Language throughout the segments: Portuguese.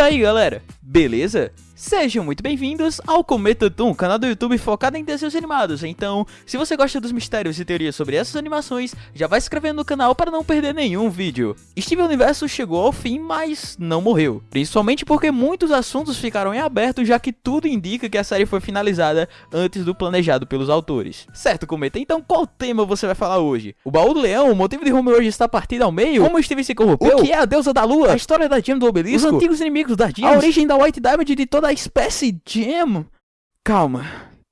Aí galera, beleza? Sejam muito bem-vindos ao Cometa Toon, canal do YouTube focado em desenhos animados. Então, se você gosta dos mistérios e teorias sobre essas animações, já vai se inscrevendo no canal para não perder nenhum vídeo. Steven Universo chegou ao fim, mas não morreu. Principalmente porque muitos assuntos ficaram em aberto, já que tudo indica que a série foi finalizada antes do planejado pelos autores. Certo, Cometa? Então qual tema você vai falar hoje? O baú do leão, o motivo de Homer hoje estar partido ao meio? Como Steven se corrompeu? O que é a deusa da lua? A história da Gem do obelisco? Os antigos inimigos da Gem? A origem da White Diamond de toda a espécie Gem? Calma.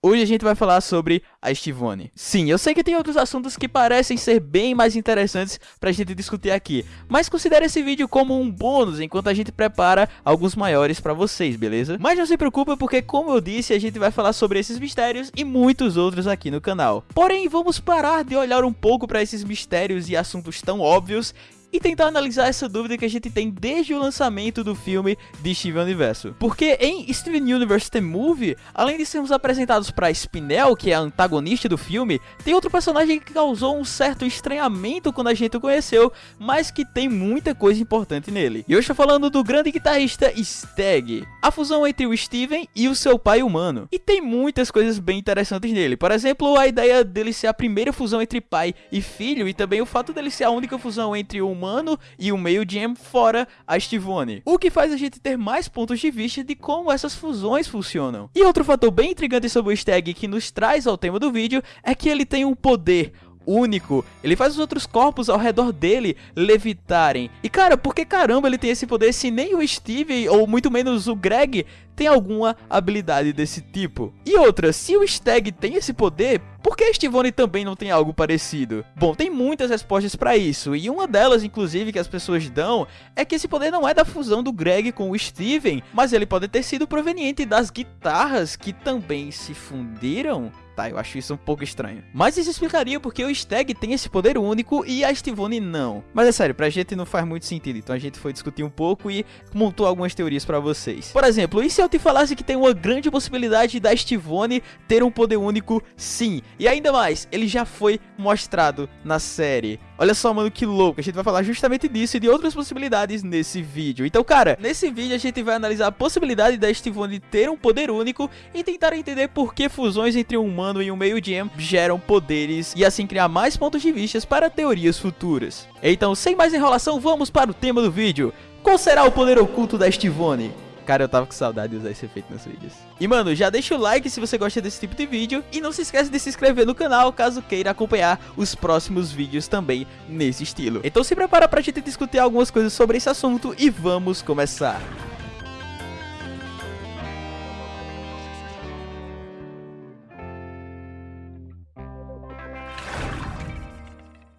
Hoje a gente vai falar sobre a Estivone. Sim, eu sei que tem outros assuntos que parecem ser bem mais interessantes pra gente discutir aqui, mas considere esse vídeo como um bônus enquanto a gente prepara alguns maiores pra vocês, beleza? Mas não se preocupe porque, como eu disse, a gente vai falar sobre esses mistérios e muitos outros aqui no canal. Porém, vamos parar de olhar um pouco pra esses mistérios e assuntos tão óbvios e tentar analisar essa dúvida que a gente tem desde o lançamento do filme de Steven Universo. Porque em Steven Universe The Movie, além de sermos apresentados para Spinel, que é a antagonista do filme, tem outro personagem que causou um certo estranhamento quando a gente o conheceu, mas que tem muita coisa importante nele. E eu estou falando do grande guitarrista Stag, a fusão entre o Steven e o seu pai humano. E tem muitas coisas bem interessantes nele. Por exemplo, a ideia dele ser a primeira fusão entre pai e filho, e também o fato dele ser a única fusão entre o humano humano e o meio Gem fora a Stivone. O que faz a gente ter mais pontos de vista de como essas fusões funcionam. E outro fator bem intrigante sobre o Stag que nos traz ao tema do vídeo é que ele tem um poder, único. Ele faz os outros corpos ao redor dele levitarem. E cara, por que caramba ele tem esse poder se nem o Steve ou muito menos o Greg tem alguma habilidade desse tipo? E outra, se o Stag tem esse poder, por que a Stivone também não tem algo parecido? Bom, tem muitas respostas para isso, e uma delas, inclusive, que as pessoas dão, é que esse poder não é da fusão do Greg com o Steven, mas ele pode ter sido proveniente das guitarras que também se fundiram Tá, eu acho isso um pouco estranho. Mas isso explicaria porque o Stag tem esse poder único e a Stivone não. Mas é sério, pra gente não faz muito sentido, então a gente foi discutir um pouco e montou algumas teorias pra vocês. Por exemplo, e se eu te falasse que tem uma grande possibilidade da Stivone ter um poder único? Sim. E ainda mais, ele já foi mostrado na série. Olha só, mano, que louco. A gente vai falar justamente disso e de outras possibilidades nesse vídeo. Então, cara, nesse vídeo a gente vai analisar a possibilidade da Stivone ter um poder único e tentar entender por que fusões entre um humano e um meio gem geram poderes e assim criar mais pontos de vista para teorias futuras. Então, sem mais enrolação, vamos para o tema do vídeo. Qual será o poder oculto da Stivone? Cara, eu tava com saudade de usar esse efeito nos vídeos. E, mano, já deixa o like se você gosta desse tipo de vídeo. E não se esquece de se inscrever no canal, caso queira acompanhar os próximos vídeos também nesse estilo. Então se prepara pra gente discutir algumas coisas sobre esse assunto e vamos começar.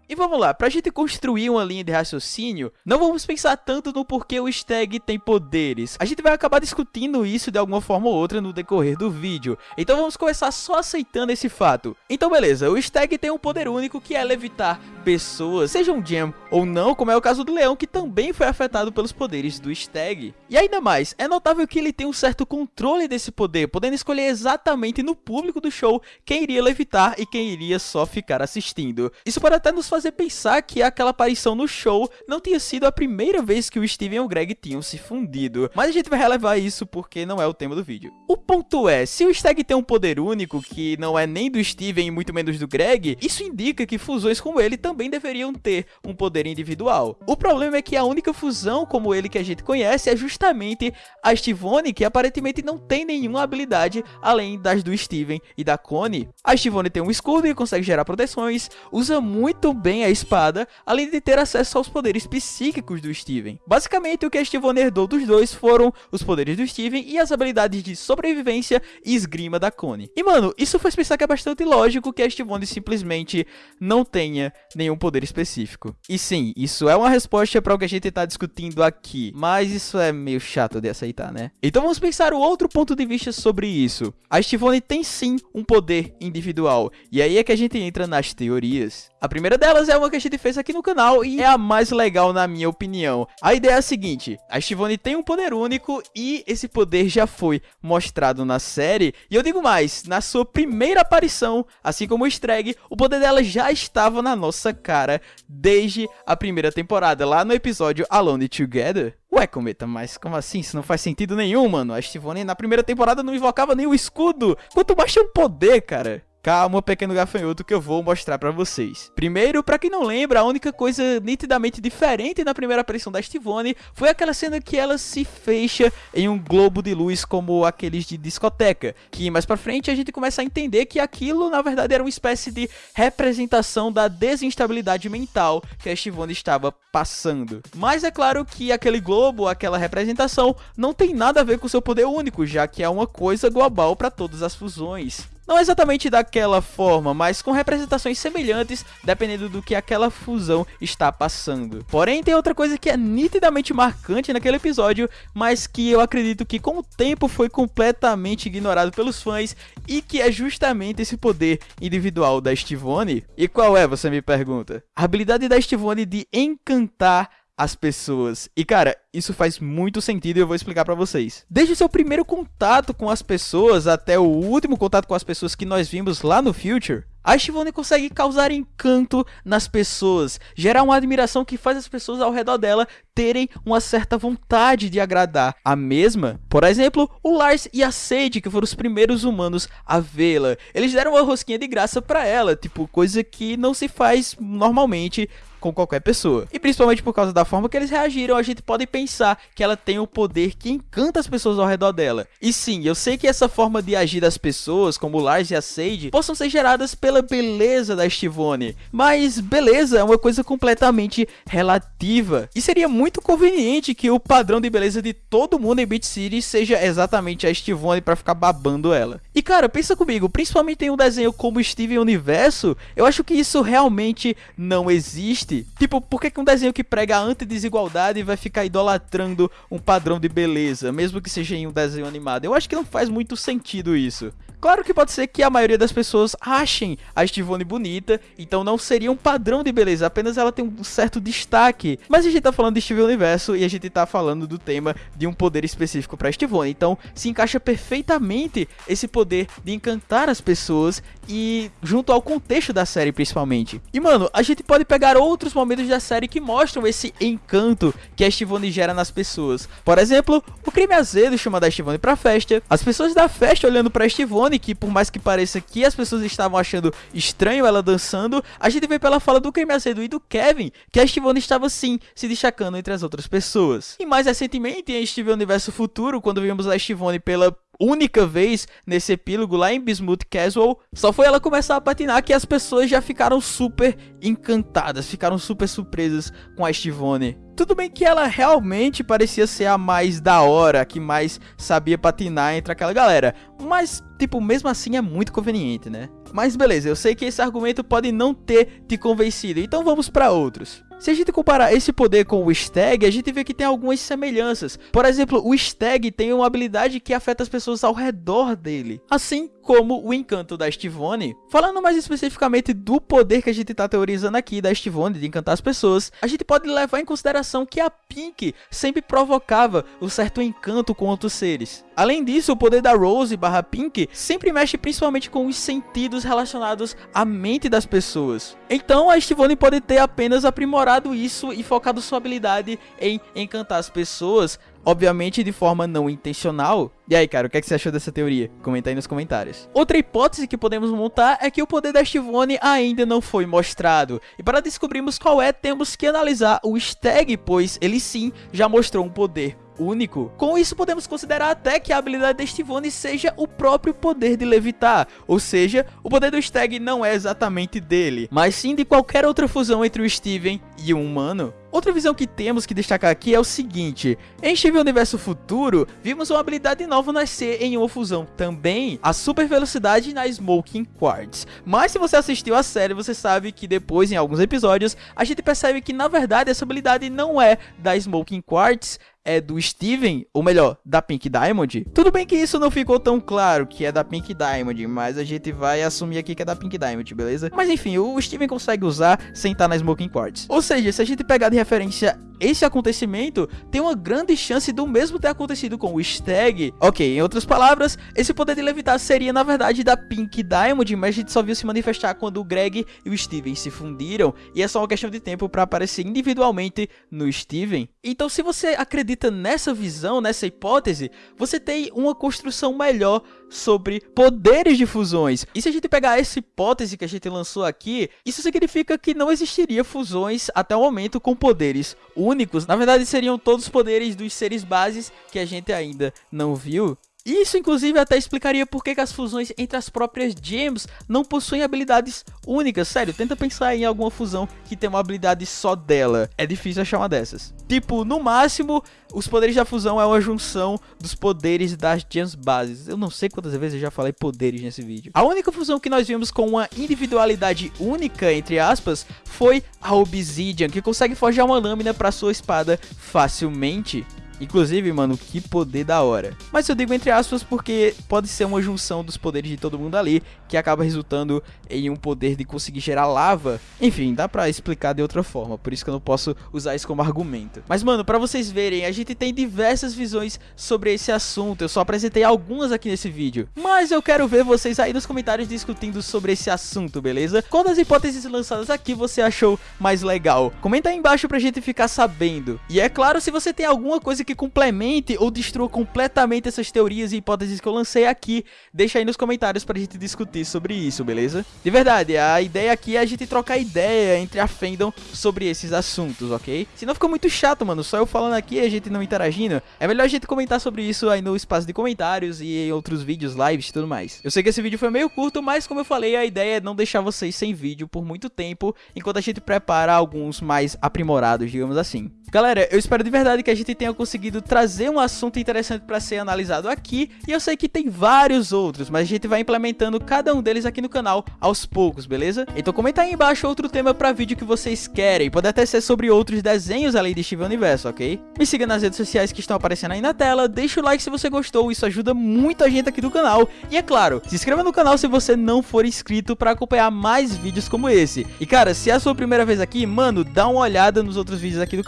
E vamos lá, pra gente construir uma linha de raciocínio, não vamos pensar tanto no porquê o Stag tem poderes. A gente vai acabar discutindo isso de alguma forma ou outra no decorrer do vídeo. Então vamos começar só aceitando esse fato. Então beleza, o Stag tem um poder único que é levitar pessoas, sejam Gem ou não, como é o caso do Leão, que também foi afetado pelos poderes do Stag. E ainda mais, é notável que ele tem um certo controle desse poder, podendo escolher exatamente no público do show quem iria levitar e quem iria só ficar assistindo. Isso pode até nos fazer pensar que aquela aparição no show não tinha sido a primeira vez que o Steven e o Greg tinham se fundido, mas a gente vai relevar isso porque não é o tema do vídeo. O ponto é, se o Stag tem um poder único que não é nem do Steven e muito menos do Greg, isso indica que fusões como ele também deveriam ter um poder individual. O problema é que a única fusão como ele que a gente conhece é justamente a Stivone, que aparentemente não tem nenhuma habilidade além das do Steven e da Connie. A Stivone tem um escudo e consegue gerar proteções, usa muito bem bem a espada, além de ter acesso aos poderes psíquicos do Steven. Basicamente, o que a Steven herdou dos dois foram os poderes do Steven e as habilidades de sobrevivência e esgrima da Connie. E mano, isso faz pensar que é bastante lógico que a Steven simplesmente não tenha nenhum poder específico. E sim, isso é uma resposta para o que a gente está discutindo aqui, mas isso é meio chato de aceitar, né? Então vamos pensar o outro ponto de vista sobre isso. A Steven tem sim um poder individual, e aí é que a gente entra nas teorias. A primeira delas é uma que a gente fez aqui no canal e é a mais legal na minha opinião. A ideia é a seguinte, a Estivone tem um poder único e esse poder já foi mostrado na série. E eu digo mais, na sua primeira aparição, assim como o Strag, o poder dela já estava na nossa cara desde a primeira temporada, lá no episódio Alone Together. Ué, Cometa, mas como assim? Isso não faz sentido nenhum, mano. A Estivone na primeira temporada não invocava nenhum escudo. Quanto mais tinha um poder, cara. Calma, pequeno gafanhoto, que eu vou mostrar pra vocês. Primeiro, pra quem não lembra, a única coisa nitidamente diferente na primeira aparição da Stivone foi aquela cena que ela se fecha em um globo de luz como aqueles de discoteca, que mais pra frente a gente começa a entender que aquilo na verdade era uma espécie de representação da desinstabilidade mental que a Stivone estava passando. Mas é claro que aquele globo, aquela representação, não tem nada a ver com seu poder único, já que é uma coisa global para todas as fusões. Não exatamente daquela forma, mas com representações semelhantes, dependendo do que aquela fusão está passando. Porém, tem outra coisa que é nitidamente marcante naquele episódio, mas que eu acredito que com o tempo foi completamente ignorado pelos fãs e que é justamente esse poder individual da Stivone. E qual é, você me pergunta? A habilidade da Stivone de encantar as pessoas. E cara, isso faz muito sentido e eu vou explicar para vocês. Desde o seu primeiro contato com as pessoas até o último contato com as pessoas que nós vimos lá no Future, a Shivone consegue causar encanto nas pessoas, gerar uma admiração que faz as pessoas ao redor dela terem uma certa vontade de agradar a mesma. Por exemplo, o Lars e a Sage, que foram os primeiros humanos a vê-la. Eles deram uma rosquinha de graça para ela, tipo, coisa que não se faz normalmente com qualquer pessoa. E principalmente por causa da forma que eles reagiram, a gente pode pensar que ela tem o um poder que encanta as pessoas ao redor dela. E sim, eu sei que essa forma de agir das pessoas, como Lars e a Sage, possam ser geradas pela beleza da Stivone. Mas beleza é uma coisa completamente relativa. E seria muito conveniente que o padrão de beleza de todo mundo em Beat City seja exatamente a Stivone para ficar babando ela. E cara, pensa comigo, principalmente em um desenho como Steven Universo, eu acho que isso realmente não existe. Tipo, por que um desenho que prega a antidesigualdade vai ficar idolatrando um padrão de beleza, mesmo que seja em um desenho animado? Eu acho que não faz muito sentido isso. Claro que pode ser que a maioria das pessoas achem a Estivone bonita, então não seria um padrão de beleza, apenas ela tem um certo destaque. Mas a gente tá falando de Steven Universo e a gente tá falando do tema de um poder específico para Estivone, então se encaixa perfeitamente esse poder de encantar as pessoas e junto ao contexto da série principalmente. E mano, a gente pode pegar outros momentos da série que mostram esse encanto que a Estivone gera nas pessoas. Por exemplo, o crime azedo chama da Estivone pra festa, as pessoas da festa olhando pra Estivone que por mais que pareça que as pessoas estavam achando estranho ela dançando, a gente vê pela fala do Creme Acedo e do Kevin que a Estivone estava sim se destacando entre as outras pessoas. E mais recentemente em Steven Universo Futuro, quando vimos a Estivone pela única vez nesse epílogo lá em Bismuth Casual, só foi ela começar a patinar que as pessoas já ficaram super encantadas, ficaram super surpresas com a Estivone. Tudo bem que ela realmente parecia ser a mais da hora, que mais sabia patinar entre aquela galera, mas, tipo, mesmo assim é muito conveniente, né? Mas beleza, eu sei que esse argumento pode não ter te convencido, então vamos para outros. Se a gente comparar esse poder com o Stag, a gente vê que tem algumas semelhanças. Por exemplo, o Stag tem uma habilidade que afeta as pessoas ao redor dele, assim como o encanto da Stivone. Falando mais especificamente do poder que a gente está teorizando aqui da Stivone de encantar as pessoas, a gente pode levar em consideração que a Pink sempre provocava um certo encanto com outros seres. Além disso, o poder da Rose barra Pink sempre mexe principalmente com os sentidos relacionados à mente das pessoas. Então a Stivone pode ter apenas aprimorado isso e focado sua habilidade em encantar as pessoas, obviamente de forma não intencional. E aí, cara, o que, é que você achou dessa teoria? Comenta aí nos comentários. Outra hipótese que podemos montar é que o poder da Stivone ainda não foi mostrado. E para descobrirmos qual é, temos que analisar o Stag, pois ele sim já mostrou um poder único. Com isso, podemos considerar até que a habilidade de Stivone seja o próprio poder de levitar, ou seja, o poder do Stag não é exatamente dele, mas sim de qualquer outra fusão entre o Steven e um humano. Outra visão que temos que destacar aqui é o seguinte, em Steven Universo Futuro, vimos uma habilidade nova nascer em uma fusão também, a super velocidade na Smoking Quartz. Mas se você assistiu a série, você sabe que depois, em alguns episódios, a gente percebe que na verdade essa habilidade não é da Smoking Quartz, é do Steven, ou melhor, da Pink Diamond. Tudo bem que isso não ficou tão claro que é da Pink Diamond, mas a gente vai assumir aqui que é da Pink Diamond, beleza? Mas enfim, o Steven consegue usar sem estar na Smoking Quartz. Ou seja, se a gente pegar de referência esse acontecimento, tem uma grande chance do mesmo ter acontecido com o Stag. Ok, em outras palavras, esse poder de levitar seria na verdade da Pink Diamond, mas a gente só viu se manifestar quando o Greg e o Steven se fundiram, e é só uma questão de tempo para aparecer individualmente no Steven. Então se você acredita nessa visão, nessa hipótese, você tem uma construção melhor sobre poderes de fusões. E se a gente pegar essa hipótese que a gente lançou aqui, isso significa que não existiria fusões até o momento com poderes únicos. Na verdade, seriam todos os poderes dos seres bases que a gente ainda não viu. Isso, inclusive, até explicaria por que, as fusões entre as próprias gems não possuem habilidades únicas. Sério, tenta pensar em alguma fusão que tem uma habilidade só dela. É difícil achar uma dessas. Tipo, no máximo, os poderes da fusão é uma junção dos poderes das gems bases. Eu não sei quantas vezes eu já falei poderes nesse vídeo. A única fusão que nós vimos com uma individualidade única, entre aspas, foi a Obsidian, que consegue forjar uma lâmina para sua espada facilmente. Inclusive, mano, que poder da hora. Mas eu digo entre aspas porque pode ser uma junção dos poderes de todo mundo ali, que acaba resultando em um poder de conseguir gerar lava. Enfim, dá pra explicar de outra forma, por isso que eu não posso usar isso como argumento. Mas, mano, pra vocês verem, a gente tem diversas visões sobre esse assunto, eu só apresentei algumas aqui nesse vídeo. Mas eu quero ver vocês aí nos comentários discutindo sobre esse assunto, beleza? Qual das hipóteses lançadas aqui você achou mais legal? Comenta aí embaixo pra gente ficar sabendo. E é claro, se você tem alguma coisa que complemente ou destrua completamente essas teorias e hipóteses que eu lancei aqui, deixa aí nos comentários pra gente discutir sobre isso, beleza? De verdade, a ideia aqui é a gente trocar ideia entre a fandom sobre esses assuntos, ok? Senão fica muito chato, mano, só eu falando aqui e a gente não interagindo. É melhor a gente comentar sobre isso aí no espaço de comentários e em outros vídeos, lives e tudo mais. Eu sei que esse vídeo foi meio curto, mas como eu falei, a ideia é não deixar vocês sem vídeo por muito tempo, enquanto a gente prepara alguns mais aprimorados, digamos assim. Galera, eu espero de verdade que a gente tenha conseguido trazer um assunto interessante para ser analisado aqui, e eu sei que tem vários outros, mas a gente vai implementando cada um deles aqui no canal aos poucos, beleza? Então comenta aí embaixo outro tema para vídeo que vocês querem, pode até ser sobre outros desenhos além de Steven Universo, ok? Me siga nas redes sociais que estão aparecendo aí na tela, deixa o like se você gostou, isso ajuda muito a gente aqui do canal, e é claro, se inscreva no canal se você não for inscrito para acompanhar mais vídeos como esse. E cara, se é a sua primeira vez aqui, mano, dá uma olhada nos outros vídeos aqui do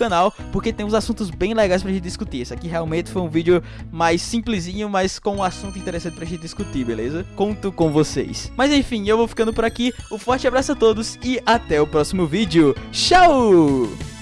porque tem uns assuntos bem legais pra gente discutir. Esse aqui realmente foi um vídeo mais simplesinho, mas com um assunto interessante pra gente discutir, beleza? Conto com vocês. Mas enfim, eu vou ficando por aqui. Um forte abraço a todos e até o próximo vídeo. Tchau!